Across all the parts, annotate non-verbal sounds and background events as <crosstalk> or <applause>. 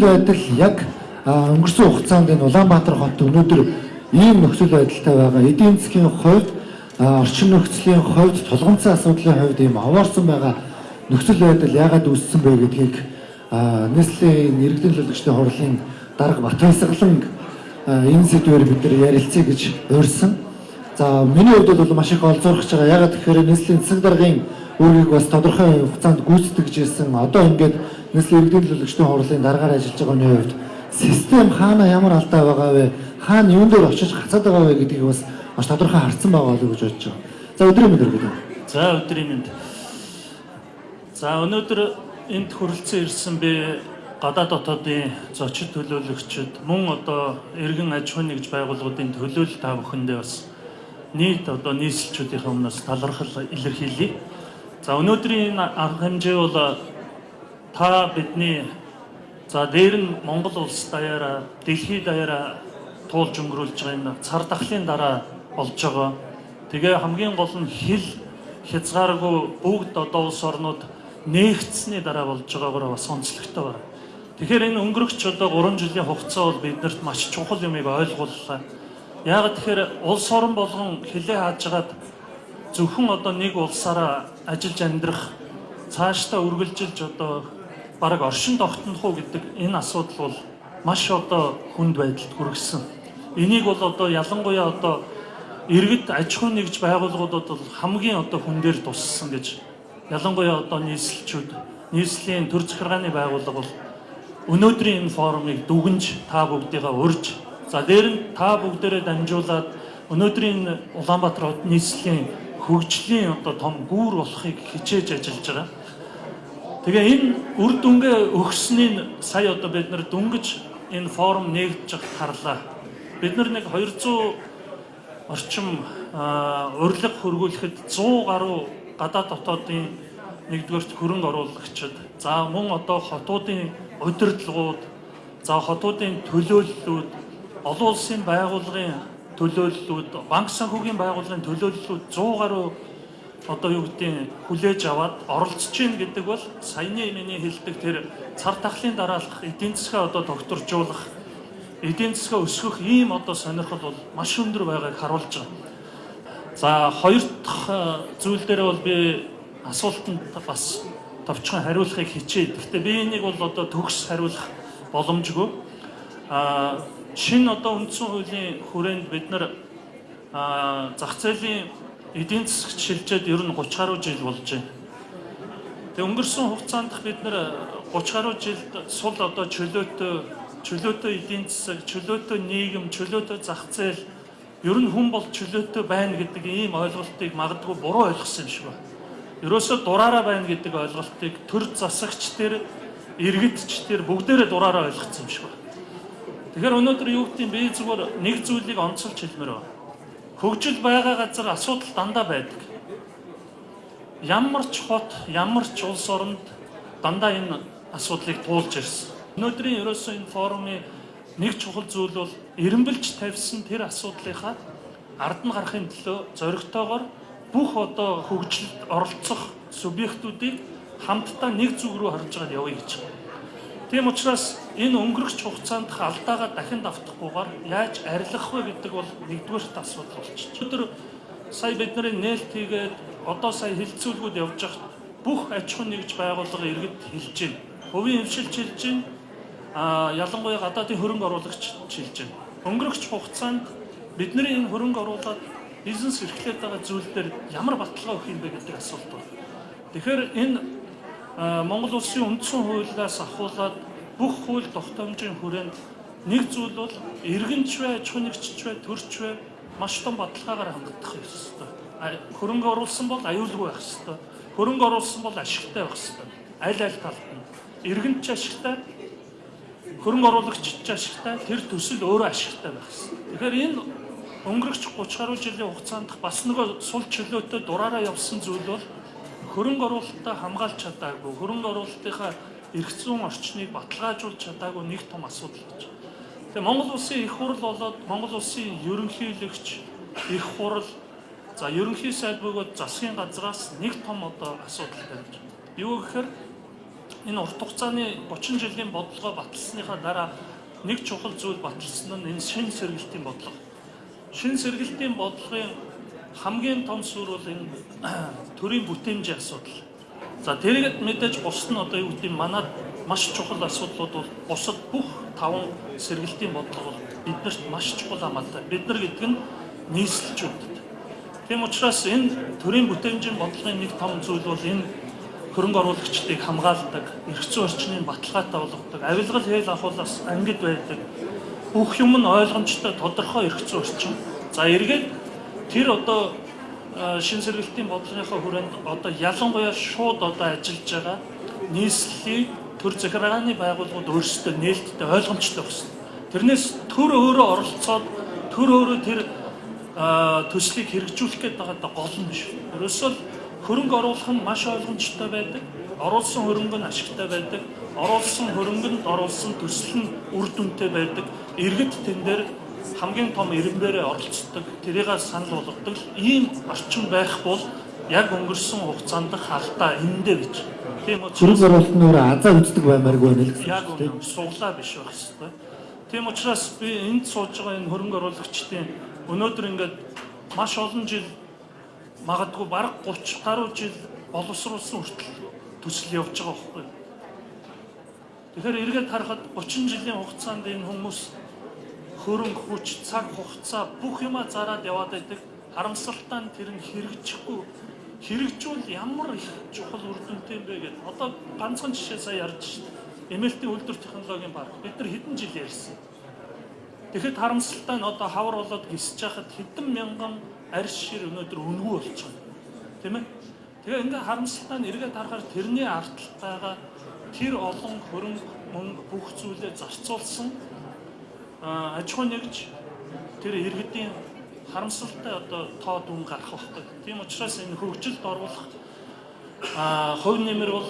байдал яг өнгөрсөн хугацаанд энэ Улаанбаатар хот өнөөдөр ийм нөхцөл байдалтай байгаа. Эдийн засгийн хувьд орчин нөхцөлийн хувьд тулгымцсан асуудлын хувьд ийм овоорсон байгаа нөхцөл байдал яагаад үүссэн бэ гэдгийг нийслэлийн иргэдийн төлөвлөгчдийн хурлын дарга Батбайсгалан энэ сэдвээр бид нар ярилцъя гэж урьсан. За миний хувьд бол маш их олзуурч байгаа. Ягаад гэхээр нийслэлийн засаг даргын үүргийг бас тодорхой хугацаанд гүйцэтгэж ирсэн. Одоо ингээд нийслэлийн иргэдийн төлөвлөгчдийн хурлын дараагаар ажиллаж байгаа хүний хувьд систем хаана ямар алдаа байгаа вэ? Хаана юун дээр очиж гацаад байгаа вэ гэдгийг бас маш тодорхой харсан байгаа болов гэж бодож байгаа. За өдрийн мэнд өргөдөө. За өдрийн мэнд. За өнөөдөр энд хүрэлцэн ирсэн би гадаад дотоодын зочид төлөөлөгчд мөн одоо иргэн аж ахуйн нэгж байгууллагуудын төлөөлөл та бүхэндээ бас нийт одоо нийслэлчүүдийн өмнөөс талархал илэрхийлье. За өнөөдрийн арга хэмжээ бол та бидний за дээр нь Монгол улс даяараа дэлхийд даяараа туулж өнгөрүүлж байгаа энэ цар тахлын дараа болж байгаа. Тэгээ хамгийн гол нь хил хязгааргүй бүгд одоо улс орнууд нээгдсэний дараа болж байгаагаар бас онцлогтой байна. Тэгэхээр энэ өнгөрөгч одоо 3 жилийн хугацаа бол биднэрт маш чухал юмыг ойлгууллаа. Яагаад тэгэхээр улс орон болгон хилээ хаажгаад зөвхөн одоо нэг улсаараа ажиллаж амьдрах цаашдаа үргэлжилж одоо бараг оршин тогтнох уу гэдэг энэ асуудал бол маш одоо хүнд байдалд хүргэсэн. Энийг бол одоо ялангуяа одоо иргэд аж ахуй нэгж байгууллагуудад бол хамгийн одоо хүн дээр туссан гэж ялангуяа одоо нийслэлчүүд нийслэлийн төр захиргааны байгууллага бол өнөөдрийн энэ форумыг дүгнж та бүгдийгээ урьж за дээр нь та бүгдээрээ дамжуулаад өнөөдрийн Улаанбаатар хот нийслэлийн хөгжлийн одоо том гүүр болохыг хичээж ажиллаж байгаа. Тэгээ энэ үр дүнгээ өгснийн сая одоо бид нар дүнгиж энэ форум нээгдэж харлаа. Бид нар нэг 200 орчим урилга хөргүүлэхэд 100 гаруй гадаад дотоодын нэгдүгээрт хөрөнгө оруулагчид за мөн одоо хотуудын удирдлагууд за хотуудын төлөөллүүд олон улсын байгууллагын төлөөллүүд, банк санхүүгийн байгууллагын төлөөллүүд 100 гаруй одоо юу гэдгийг хүлээж аваад оролцож гин гэдэг бол саяны миний хэлдэг тэр цар тахлын дараалах эдийн засгаа одоо докторжуулах эдийн засгаа өсгөх ийм одоо сонирхол бол маш өндөр байгааг харуулж байгаа. За хоёр дахь зүйл дээр бол би асуултанд бас товчхон хариулахыг хичээе. Гэхдээ би энийг бол одоо төгс хариулах боломжгүй. Аа шинэ одоо үндсэн хуулийн хүрээнд бид нар зах зээлийн эдийн засагт шилжээд ер нь 30 гаруй жил болж байна. Тэгээ өнгөрсөн хугацаанд бид нар 30 гаруй жилд сул одоо чөлөөтэй чөлөөтэй эдийн засаг, чөлөөтэй нийгэм, чөлөөтэй зах зээл ер нь хүн бол чөлөөтэй байна гэдэг ийм ойлголтыг магадгүй буруу ойлгосон юм шиг байна. Ерөөсөө дураараа байна гэдэг ойлголтыг төр засагч тэр иргэдч тэр бүгдээрээ дураараа ойлгоцсон юм шиг байна. Тэгэхээр өнөөдөр юу гэдэг юм би зүгээр нэг зүйлийг онцолж хэлмээр байна. Хөгжил байгаа газар асуудал дандаа байдаг. Ямар ч хот, ямар ч улс оронд дандаа энэ асуудлыг туулж ирсэн. Өнөөдрийн ерөөсөө энэ форумын нэг чухал зүйл бол эренбэлж тавьсан тэр асуудлынхаа ард нь гарахын төлөө зоригтойгоор бүх одоо хөгжилд оролцох субъектуудыг хамтдаа нэг зүг рүү харж байгаа явъя гэж байна. Тийм учраас энэ өнгөрөх хугацаанд алдаагаа дахин давтахгүйгээр яаж арилгах вэ гэдэг бол нэгдүгээр асуудал болчихж. Өдөр сая бидний нээлт хийгээд одоо сая хилцүүлгүүд явж байгаа бүх аж ахуй нэгж байгууллага иргэд хэлж байна. Хувийн хвшилж хэлж байна. А ялангуяа гадаадын хөрөнгө оруулагч хэлж байна. Өнгөрөх хугацаанд бидний энэ хөрөнгө оруулаад бизнес эрхлээд байгаа зүйл дээр ямар баталгаа өгөх юм бэ гэдэг асуулт байна. Тэгэхээр энэ Монгол улсын үндсэн хуулиас ахуулаад бүх хууль тогтоомжийн хүрээнд нэг зүйл бол иргэнч ахуй нэгжч бай, төрч бай маш том баталгаагаар хандах ёстой. Хөрөнгө оруулсан бол аюулгүй байх ёстой. Хөрөнгө оруулсан бол ашигтай байх ёстой. Аль аль талд нь. Иргэнч ашигтай, хөрөнгө оруулагч ашигтай, тэр төсөл өөрөө ашигтай байх ёстой. Тэгэхээр энэ өнгөрөх 30 гаруй жилийн хугацаанд бас нөгөө сул чөлөөтэй дураараа явсан зүйл бол хөрөнгө оруулалтаа хамгаалж чадаагүй, хөрөнгө оруулалтынхаа эрх зүйн орчныг баталгаажуулж чадаагүй нэг том асуудал гэж. Тэгээ Монгол улсын их хурл болоод Монгол улсын ерөнхийлөгч их хурл за ерөнхий сайд бөгөөд засгийн газраас нэг том одоо асуудал тавьж. Юу гэхээр энэ урт хугацааны 30 жилийн бодлогоо баталсныхаа дараа нэг чухал зүйл баталсан нь энэ шин сэргэлтийн бодлого. Шин сэргэлтийн бодлогын хамгийн том суурь бол энэ <clears throat> төрийн бүтээмжийн асуудал. За тэргээд мэдээж бус нь одоо юу гэдэг манад маш чухал асуудлууд бол бусад бүх таван сэргэлтийн бодлого бол биднэрт маш чухал хамаатай. Бид нар гэдэг нь нийслэлчүүдэд. Тийм учраас энэ төрийн бүтээмжийн бодлогын нэг том зүйл бол энэ хөрөнгө оруулагчдыг хамгаалдаг, эрх зүйн орчныг баталгаатай болгодог, авилгал хээл ахуулаас ангид байдаг. Бүх юм нь ойлгомжтой тодорхой эрх зүйн орчин. За эргээд тэр одоо шин сэргэлтийн бодлогынхаа хүрээнд одоо ялангуяа шууд одоо ажиллаж байгаа нийслэлийг төр захиргааны байгууллагууд өөрсдөө нээлттэй ойлгомжтой болсон. Тэрнээс төр өөрөө оролцоод төр өөрөө тэр төслийг хэрэгжүүлэх гээд байгаа гол нь биш. Ерөөсөө хөрөнгө оруулах нь маш ойлгомжтой байдаг. Оруулсан хөрөнгө нь ашигтай байдаг. Оруулсан хөрөнгөнд оруулсан төсөл нь үр дүнтэй байдаг. Иргэд тэн дээр хамгийн том иргэнээрээ оролцдог, тэрийг санал болгодог ийм орчин байх бол яг өнгөрсөн хугацаанд халдаа эндээ гэж. Тийм учраас Хөрөнгө оруулалтын өөрөө азаа үздэг баймааргүй байна л яг гэсэн тийм. үнэ суглаа биш байх хэвээр. Тийм учраас би энд сууж байгаа энэ хөрөнгө оруулагчдын өнөөдөр ингээд маш олон жил магадгүй бараг 30 гаруй жил боловсруулсан хүртэл төсөл явж байгаа байхгүй. Тэгэхээр эргээд харахад 30 жилийн хугацаанд энэ хүмүүс хөрөнгө хүч, цаг хугацаа бүх юмаа зараад яваад байдаг. Харамсалтай нь тэр нь хэрэгжихгүй хэрэгжүүл ямар их чухал үр дүнтэй юм бэ гэдэг. Одоо ганцхан жишээ сая ярьж шээ. Эмээлтийн үйлдвэр технологийн парк бид нар хэдэн жил ярьсан. Тэгэхэд харамсалтай нь одоо хавар болоод гисэж хахад хэдэн мянган арьс шир өнөөдөр өнгөө болчихно. Тийм ээ? Тэгээ ингээ харамсалтай нь эргээд харахаар тэрний ардталт байгаа тэр олон хөрөнгө мөнгө бүх зүйлээ зарцуулсан аж ахуй нэгж тэр иргэдийн харамсалтай одоо тоо дүн гарах байхгүй. Тийм учраас энэ хөгжилд оруулах а хувь нэмэр бол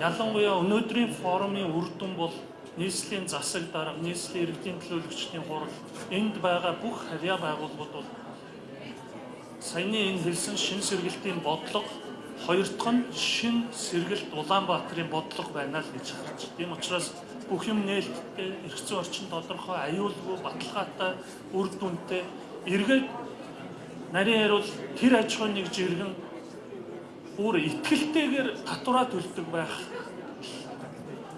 ялангуяа өнөөдрийн форумын үр дүн бол нийслэлийн засаг дарга, нийслэлийн иргэдийн төлөөлөгчдийн хурал, энд байгаа бүх харьяа байгууллагууд бол саяны энэ хэлсэн шин сэргэлтийн бодлого хоёр дахь нь шин сэргэлт Улаанбаатарын бодлого байна л гэж харж. Тийм учраас бүх юм нээлттэй, зүйн орчин тодорхой, аюулгүй, баталгаатай, үр дүнтэй эргээд нарийн ярил тэр аж ахуйн нэг жиргэн бүр ихтгэлтэйгээр татвараа төлдөг байх.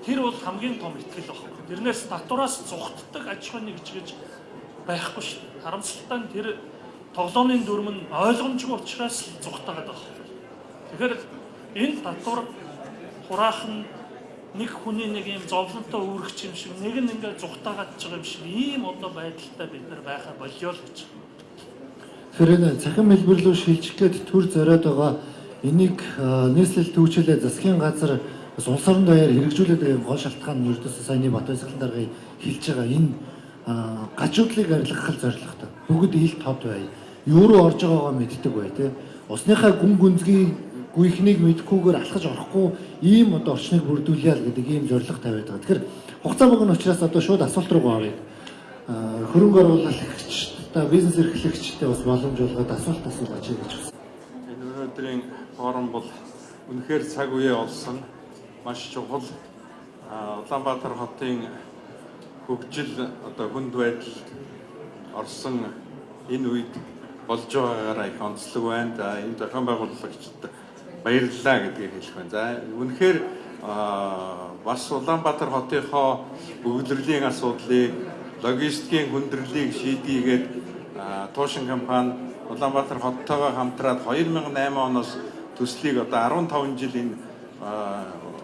Тэр бол хамгийн том ихтгэл баг. Тэрнээс татвараас зугтдаг аж ахуйн нэгж гэж байхгүй дээ. Харамсалтай нь тэр тоглоомын дүрм нь ойлгомжгүй учраас зугтагаад байгаа. Тэгэхээр энэ татвар хураах нь нэг хүний нэг юм зовлонтой үүрэгч юм шиг нэг нь ингээд зугтаагаад байгаа юм шиг ийм одоо байдалтай бид нар байхаа болио л гэж. Тэгэхээр цахим хэлбэрлүү шилжих гээд төр зориод байгаа энийг нийслэл төвчлээ засгийн газар бас улс орон даяар хэрэгжүүлээд байгаа гол шалтгаан нь ердөөсөө саяны Батбайсгалан даргыг хэлж байгаа энэ гажуудлыг арилгах зорилготой. Бүгд ил тод бай. Юу руу орж байгаагаа мэддэг бай тээ. Усныхаа гүн гүнзгий гүйхнийг мэдхгүйгээр алхаж орохгүй ийм одоо орчныг бүрдүүлъя л гэдэг ийм зорилго тавиад байгаа. Тэгэхээр хугацаа богино учраас одоо шууд асуулт руу оръё. Хөрөнгө оруулагч та бизнес эрхлэгчтэй бас боломж олгоод асуулт асууж гэж байна. Энэ өнөөдрийн форум бол үнэхээр цаг үеэ олсон маш чухал Улаанбаатар хотын хөгжил одоо хүнд байдалд орсон энэ үед болж байгаагаараа их онцлог байна. За энэ зохион байгуулагчид баярлалаа гэдгийг хэлэх байна. За үнэхээр бас Улаанбаатар хотынхоо өвлөрлийн асуудлыг логистикийн хүндрэлийг шийдийгээд а, туушин компани Улаанбаатар хоттойгоо хамтраад 2008 оноос төслийг одоо 15 жил энэ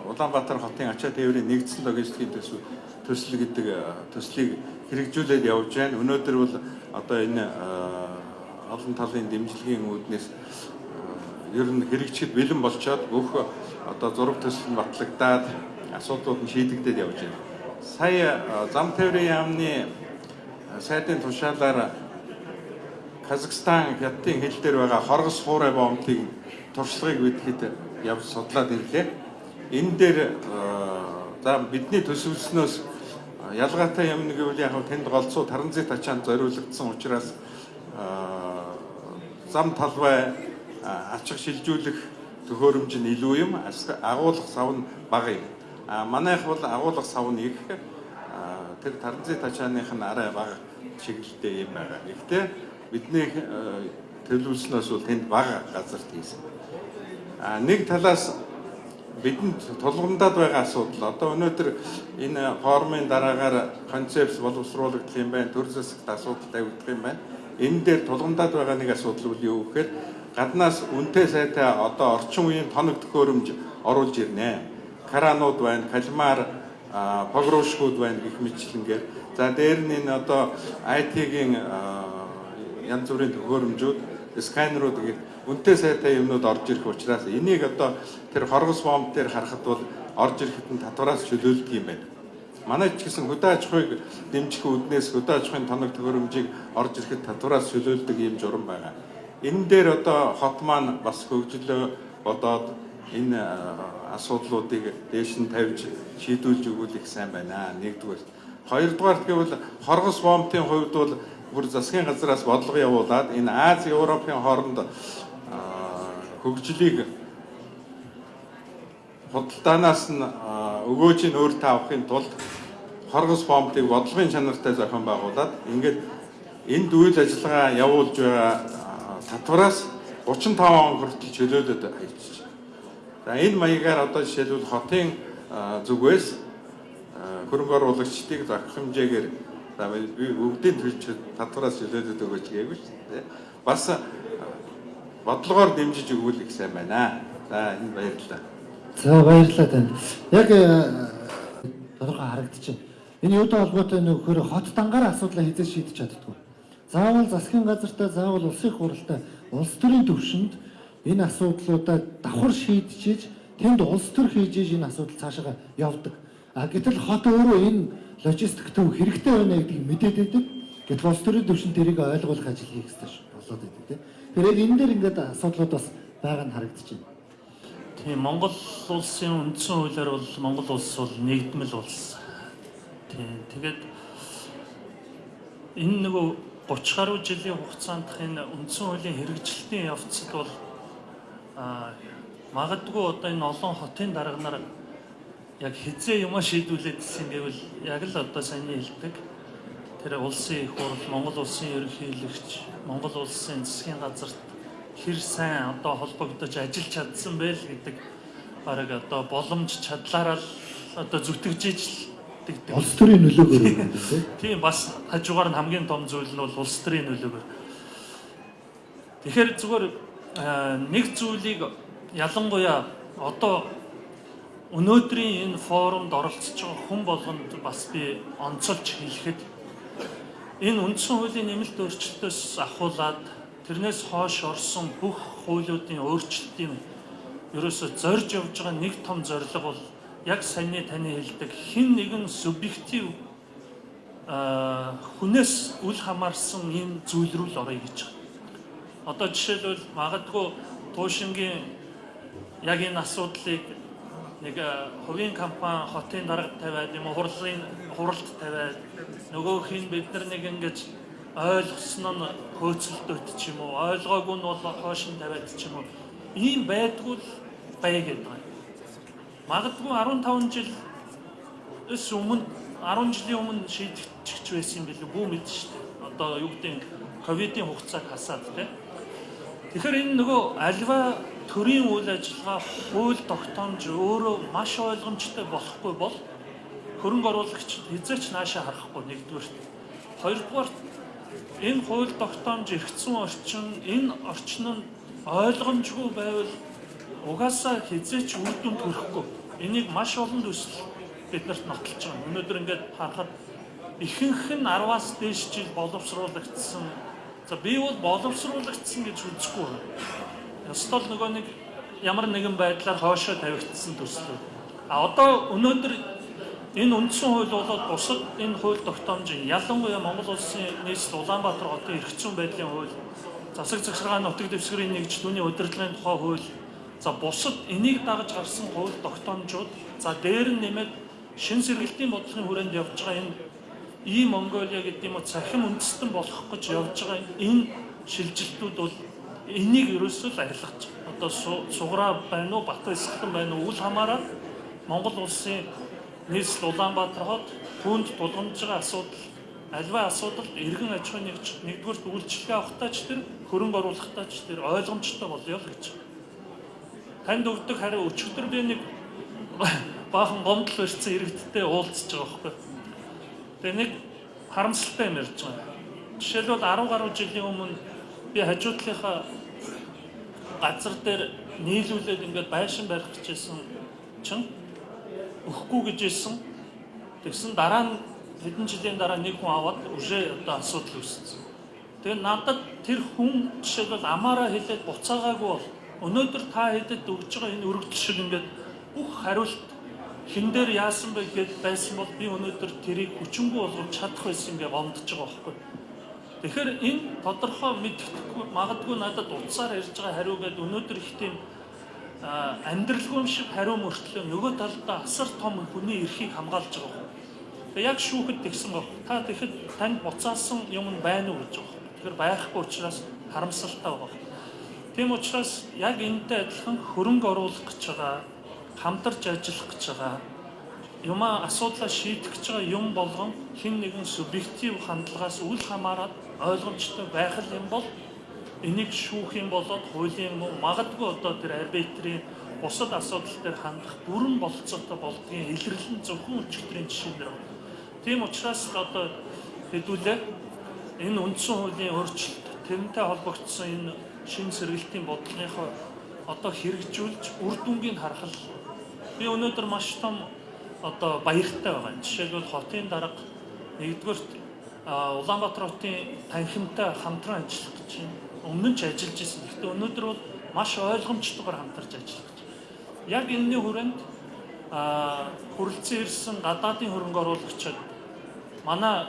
Улаанбаатар хотын ачаа тээврийн нэгдсэн логистикийн төсөв төсөл гэдэг төслийг хэрэгжүүлээд явж байна. Өнөөдөр бол одоо энэ олон талын дэмжлэгийн үүднээс ер нь хэрэгжихэд бэлэн болчоод бүх одоо зураг төсөл нь батлагдаад асуудлууд нь шийдэгдээд явж байна. Сая зам тээврийн яамны сайдын тушаалаар Казахстан хятадын хил дээр байгаа хоргос хуурай боомтыг туршлагыг бидэхэд явж судлаад ирлээ. Энэ дээр за бидний төсөвлснөөс ялгаатай юм нэг үйл яг тэнд голцоо таранзит ачаанд зориулагдсан учраас зам талбай ачиг шилжүүлэх төхөөрөмж нь илүү юм, агуулгах сав нь бага юм. А манайх бол агуулга сав нэг а, тэр таранзит ачааных нь арай бага чиглэлтэй юм байгаа. Гэхдээ бидний төлөвлөснөөс бол тэнд бага газар хийсэн. А нэг талаас бидэнд тулгамдаад байгаа асуудал одоо өнөөдөр энэ формын дараагаар концепц боловсруулагдах юм байна, төр засагт асуудал тавигдах юм байна. Энэ дээр тулгамдаад байгаа нэг асуудал үл юу гэхээр гаднаас үнэтэй сайтай одоо орчин үеийн тоног төхөөрөмж оруулж ирнэ. Каранууд байна, калмар, погрошгууд байна гэх мэтлэнгээр. За дээр нь энэ одоо IT-ийн янз бүрийн төхөөрөмжүүд, сканерууд гэх үнэтэй сайтай юмнууд орж ирэх учраас энийг одоо тэр хоргос бомб дээр харахад бол орж ирэхэд нь татвараас чөлөөлдөг юм байна. Манай ч гэсэн хөдөө аж ахуйг дэмжих үүднээс хөдөө аж ахуйн тоног төхөөрөмжийг орж ирэхэд татвараас чөлөөлдөг юм журам байгаа. Энэ дээр одоо хот маань бас хөгжлөө бодоод энэ асуудлуудыг дээш нь тавьж шийдүүлж өгвөл их сайн байна. Нэгдүгээр. Хоёрдугаар гэвэл хоргос бомбын хувьд бол бүр засгийн газраас бодлого явуулаад энэ Аз Европын хооронд хөгжлийг худалдаанаас нь өгөөж нь өөртөө авахын тулд хоргос бомбыг бодлогын чанартай зохион байгуулад ингээд энд үйл ажиллагаа явуулж байгаа татвараас 35 он хүртэл чөлөөлөд байна. За энэ маягаар одоо жишээлбэл хотын зүгээс хөрөнгө оруулагчдыг зохих хэмжээгээр за би бүгдийн төлж татвараас чөлөөлөд өгөөч гээгүй шүү дээ. Бас бодлогоор дэмжиж өгвөл их сайн байна. За энэ баярлалаа. За баярлалаа танд. Яг тодорхой харагдчихэв. Энэ юутай холбоотой нөхөр хот дангаар асуудлаа хязгаар шийдэж чаддгүй. Заавал засгийн газартай, заавал улсын хуралтай, улс төрийн төвшөнд энэ асуудлуудаа давхар шийдчихэж тэнд улс төр хийж энэ асуудал цаашаа явдаг. А гэтэл хот өөрөө энэ логистик төв хэрэгтэй байна гэдгийг мэдээд байдаг. Гэтэл улс төрийн төвшөнд тэрийг ойлгуулах ажил хийх хэрэгтэй болоод байдаг тийм. Тэгэхээр энэ дээр ингээд асуудлууд бас байгаа нь байна. Тийм Монгол улсын үндсэн хуулиар бол Монгол улс бол нэгдмэл улс. Тийм тэгээд энэ нөгөө 30 гаруй жилийн хугацаанд энэ үндсэн хуулийн хэрэгжилтийн явцад бол магадгүй одоо энэ олон хотын дарганаар яг хизээ юма шийдүүлээд ирсэн гэвэл яг л одоо саний хэлдэг. Тэр улсын их хурл, Монгол улсын ерөнхийлөгч, Монгол улсын засгийн газарт хэр сайн одоо холбогдож ажиллаж чадсан бэ л гэдэг бараг одоо боломж чадлаараа л одоо зүтгэжиж л улс төрийн нөлөөгөөр юм тийм. Тийм бас хажуугаар нь хамгийн том зүйл нь бол улс төрийн нөлөөгөөр. Тэгэхээр зүгээр нэг зүйлийг ялангуяа одоо өнөөдрийн энэ форумд оролцож байгаа хүн болгонд бас би онцолж хэлэхэд Энэ үндсэн хуулийн нэмэлт өөрчлөлтөөс ахуулаад тэрнээс хойш орсон бүх хуулиудын өөрчлөлтийн ерөөсө зорж явж байгаа нэг том зорилго бол яг саяны таны хэлдэг хин нэгэн субъектив хүнээс үл хамаарсан ийм зүйл рүү л орё гэж байгаа. Одоо жишээлбэл магадгүй туушингийн яг энэ асуудлыг нэг хувийн компани хотын дарга тавиад юм уу хурлын хуралд тавиад нөгөөх нь бид нар нэг ингэж ойлгосон нь хөөцөлдөөд ч юм уу ойлгоогүй нь бол хоош нь тавиад ч юм уу ийм байдгүй л бай гэдэг. Магадгүй 15 жил эс өмнө 10 жилийн өмнө шийдчихэж байсан юм билүү бүү мэд шүү дээ. Одоо юу гэдэг ковидын хугацааг хасаад тийм. Тэгэхээр энэ нөгөө альва төрийн үйл ажиллагаа хууль тогтоомж өөрөө маш ойлгомжтой болохгүй бол хөрөнгө оруулагч хязгаарч наашаа харахгүй нэгдүгээр. Хоёрдугаар энэ хууль тогтоомж эргэцсэн орчин энэ орчин нь ойлгомжгүй байвал угаасаа хязгаарч үр дүнд хүрэхгүй. Энийг маш олон төсөл биднэрт нотолж байгаа. Өнөөдөр ингээд харахад ихэнх нь 10-аас дээш жил боловсруулагдсан. За би бол боловсруулагдсан гэж үзэхгүй Ёстол нөгөө нэг ямар нэгэн байдлаар хоошоо тавигдсан төсөл. А одоо өнөөдөр энэ үндсэн хууль болоод бусад энэ хууль тогтоомжийн ялангуяа Монгол улсын нийслэл Улаанбаатар хотын эрхцүүн байдлын хууль, засаг захиргааны нутаг дэвсгэрийн нэгж түүний удирдлагын тухай хууль, за бусад энийг дагаж гарсан хууль тогтоомжууд, за дээр нь нэмээд шин сэргэлтийн бодлогын хүрээнд явж байгаа энэ ийм Монголиа гэдэг юм уу цахим үндэстэн болох гэж явж байгаа энэ шилжилтүүд бол энийг ерөөсөө л арилгаж одоо суграа байна уу бат эсгэлэн байна уу үл хамааран Монгол улсын нийслэл Улаанбаатар хот түүнд тулгамж байгаа асуудал альва асуудалд иргэн аж ахуйн нэгдүгээр үйлчлэгээ авахтаа ч тэр хөрөнгө оруулахтаа ч тэр ойлгомжтой болёо л гэж. Танд өгдөг хариу өчигдөр би нэг баахан гомдол барьсан иргэдтэй уулзж байгаа байхгүй. Тэгээ нэг харамсалтай юм ярьж байгаа. Жишээлбэл 10 гаруй жилийн өмнө би хажуудлынхаа газар дээр нийлүүлээд ингээд байшин барих гэжсэн чинь өгөхгүй гэжсэн. Тэгсэн дараа нь хэдэн жилийн дараа нэг хүн аваад үжээ одоо асуудал үүссэн. Тэгээ надад тэр хүн жишээлбэл амаараа хэлээд буцаагаагүй бол өнөөдөр та хэдэд өгж байгаа энэ өргөдөл шиг ингээд бүх хариулт хин дээр яасан бэ гэж байсан бол би өнөөдөр тэрийг хүчингү болгож чадах байсан гэж гомдож байгаа байхгүй. Тэгэхээр энэ тодорхой мэддэхгүй магадгүй надад утсаар ярьж байгаа хариу гэдэг өнөөдөр их тийм амьдралгүй шиг хариу мөртлөө нөгөө талдаа асар том хүний эрхийг хамгаалж байгаа. Тэгээ яг шүүхэд тэгсэн баг. Та тэгэхэд танд буцаасан юм байна уу гэж байгаа. Тэгэхээр байхгүй учраас харамсалтай байгаа. Тийм учраас яг энэтэй адилхан хөрөнгө оруулах гэж байгаа, хамтарч ажиллах гэж байгаа юмаа асуудлаа шийдэх гэж байгаа юм болгон хин нэгэн субъектив хандлагаас үл хамааран ойлгомжтой байх юм бол энийг шүүх юм болоод хуулийн магадгүй одоо тэр арбитрийн бусад асуудал дээр хандах бүрэн болцоотой болдгийн илэрлэн зөвхөн өчигдрийн жишээнээр байна. Тийм учраас одоо хэдүүлээ энэ үндсэн хуулийн өөрчлөлт тэрнтэй холбогдсон энэ шин сэргэлтийн бодлогынхоо одоо хэрэгжүүлж үр дүнгийг харах би өнөөдөр маш том одоо баяртай байгаа. Жишээлбэл хотын дарга нэгдүгээр Улаанбаатар хотын танхимтай хамтран ажиллах гэж байна. Өмнө нь ч ажиллаж исэн. Гэхдээ өнөөдөр бол маш ойлгомжтойгоор хамтарч ажиллах гэж. Яг энэний хүрээнд а хүрэлцэн ирсэн гадаадын хөрөнгө оруулагчид манай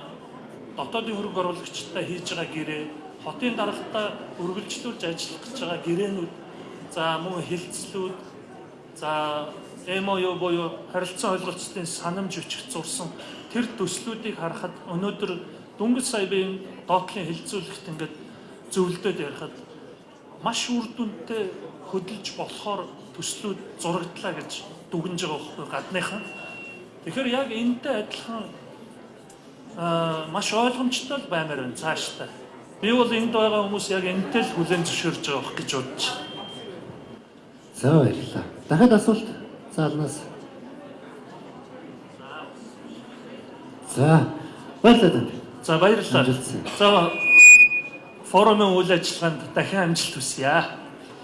дотоодын хөрөнгө оруулагчтай хийж байгаа гэрээ хотын даргатай үргэлжлүүлж ажиллах гэж байгаа гэрээнүүд за мөн хилцлүүд за MOU буюу харилцан ойлголцлын санамж өчгт зурсан тэр төслүүдийг харахад өнөөдөр дөнгөж сая би доотлын хилцүүлэгт ингээд зөвлөдөд ярихад маш үр дүнтэй хөдөлж болохоор төслүүд зурагдлаа гэж дүгнж байгаа байхгүй гадныхан. Тэгэхээр яг энэтэй адилхан аа маш ойлгомжтой баймаар байна цаашдаа. Би бол энд байгаа хүмүүс яг энэтэй л хүлэн зөвшөөрж байгаа гэж бодож байна. За баярлалаа. Дахиад асуулт заалнаас. За баярлалаа. За баярлалаа. За форумын үйл ажиллагаанд дахин амжилт хүсье.